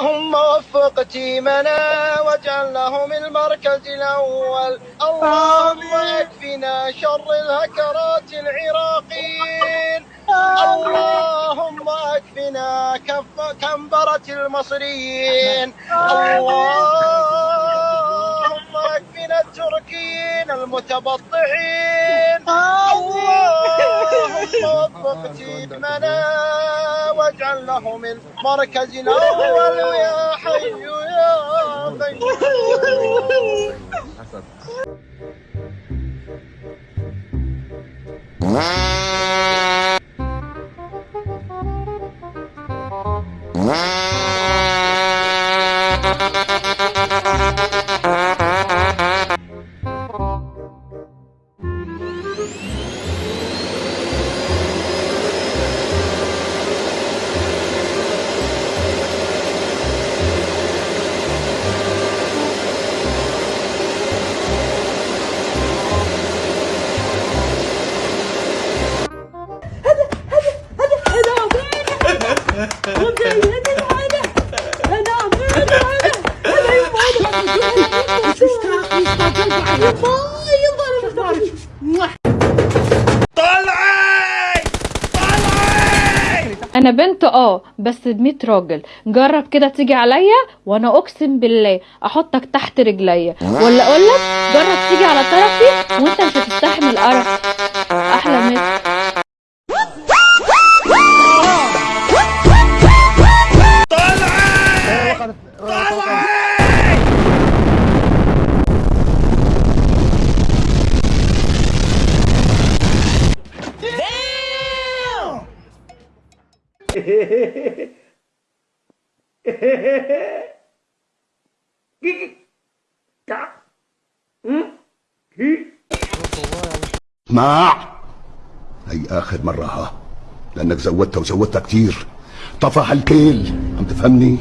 اللهم وفق تيمنا واجعل لهم المركز الأول. اللهم اكفنا شر الهكرات العراقيين. اللهم اكفنا كف كنبرة المصريين. اللهم اكفنا التركيين المتبطحين اللهم وفق تيمنا واجعله من مركزنا هو يا حي يا قيوم أنا بنت آه بس بميت راجل. جرب كده تيجي عليا وأنا أقسم بالله أحطك تحت رجليا. ولا أقولك جرب تيجي على طرفي وأنت مش هتستحمل قرف أحلى مسا اسمع هي آخر مرة ها. لأنك زودتها وزودتها كتير. طفح الكيل. عم تفهمني؟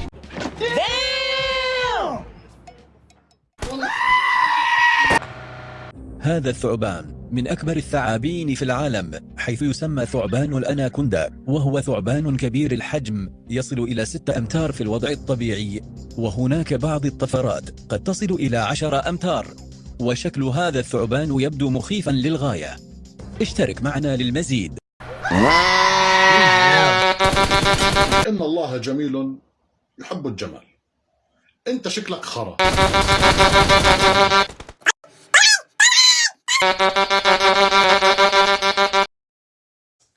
هذا الثعبان. من أكبر الثعابين في العالم حيث يسمى ثعبان الأناكوندا وهو ثعبان كبير الحجم يصل إلى ستة أمتار في الوضع الطبيعي وهناك بعض الطفرات قد تصل إلى عشر أمتار وشكل هذا الثعبان يبدو مخيفا للغاية. اشترك معنا للمزيد. إن الله جميل يحب الجمال. أنت شكلك خرا.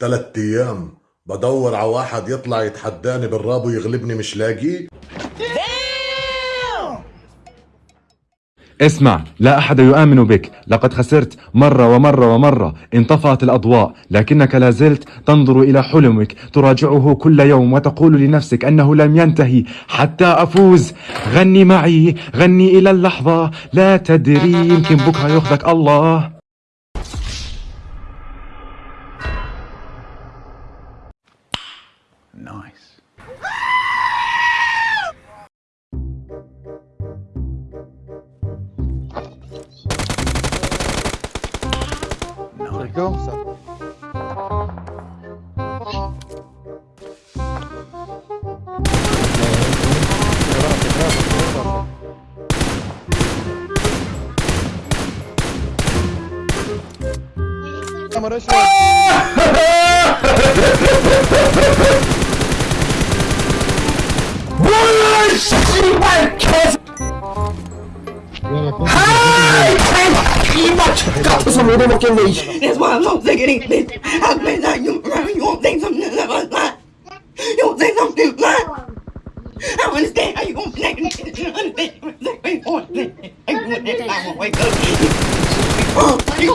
ثلاث أيام. بدور على واحد يطلع يتحداني بالراب ويغلبني مش لاقيه؟ اسمع لا أحد يؤمن بك. لقد خسرت مرة ومرة ومرة. انطفأت الأضواء. لكنك لا زلت تنظر إلى حلمك. تراجعه كل يوم وتقول لنفسك أنه لم ينتهي. حتى أفوز. غني معي. غني إلى اللحظة. لا تدري يمكن بكرة يأخذك الله. Bargança. Demorou isso Boa noite, Marquês! 이맛 깍두서 못 해먹겠네 이 That's why I'm so sick of these bitches. I bet that you around you don't think something about that. You don't think something about I don't understand how you gonna connect and understand everything on this I want every time I wake up You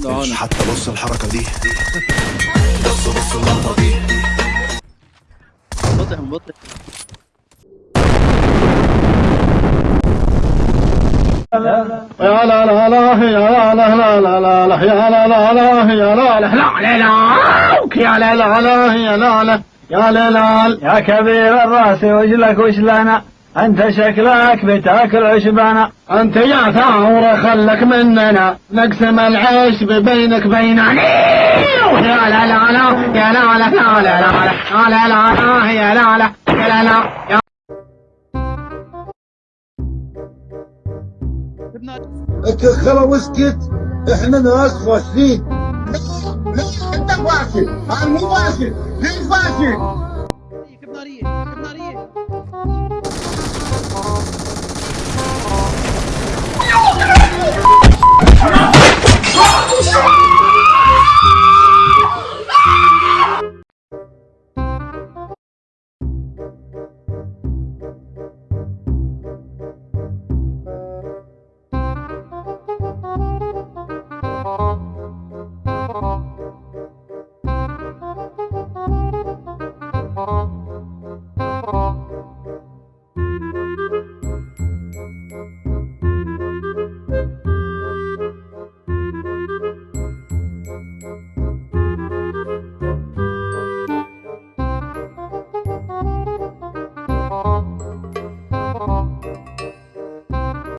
gonna do حتى بص الحركة دي بص بص اللقطة دي بطئ بطئ لا لا لا يا لا لا لا لا لا يا لا لا لا يا لا لا لا لا لا يا لا يا لا لا يا لا لا يا كبير الراس وجلك لنا انت شكلك بتاكل عشبنا انت يا ثورة خلك مننا نقسم العيش بينك بيننا يا لا لا لا يا لا لا لا لا لا لا لا لا يا لا لا يا لا لا الكخرة وسكت. إحنا ناس فاشلين. لا لا أنت فاشل. أنا مو فاشل. ليش فاشل؟